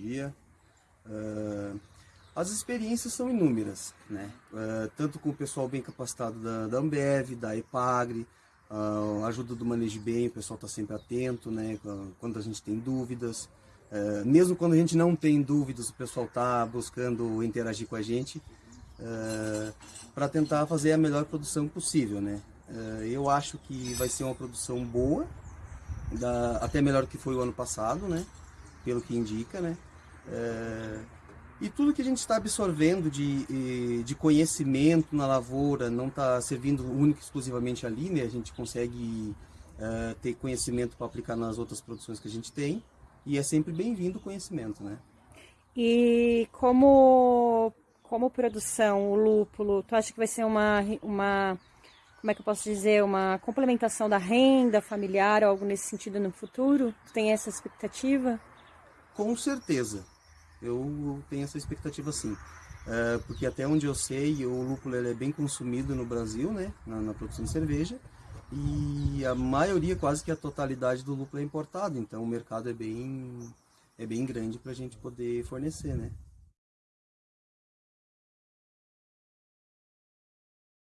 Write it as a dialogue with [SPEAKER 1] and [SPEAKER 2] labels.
[SPEAKER 1] dia. Uh, as experiências são inúmeras, né? Uh, tanto com o pessoal bem capacitado da, da Ambev, da EPAGRE, uh, ajuda do Manejo Bem, o pessoal está sempre atento, né? Quando a gente tem dúvidas. Uh, mesmo quando a gente não tem dúvidas, o pessoal está buscando interagir com a gente para tentar fazer a melhor produção possível, né? eu acho que vai ser uma produção boa, da, até melhor que foi o ano passado, né? Pelo que indica, né? E tudo que a gente está absorvendo de, de conhecimento na lavoura não está servindo único exclusivamente ali, né? A gente consegue uh, ter conhecimento para aplicar nas outras produções que a gente tem e é sempre bem-vindo o conhecimento, né?
[SPEAKER 2] E como, como produção, o lúpulo, tu acha que vai ser uma, uma, como é que eu posso dizer, uma complementação da renda familiar ou algo nesse sentido no futuro? Tu tem essa expectativa?
[SPEAKER 1] Com certeza eu tenho essa expectativa sim. É, porque até onde eu sei, o lúpulo é bem consumido no Brasil, né, na, na, produção de cerveja, e a maioria, quase que a totalidade do lúpulo é importado, então o mercado é bem, é bem grande para a gente poder fornecer, né.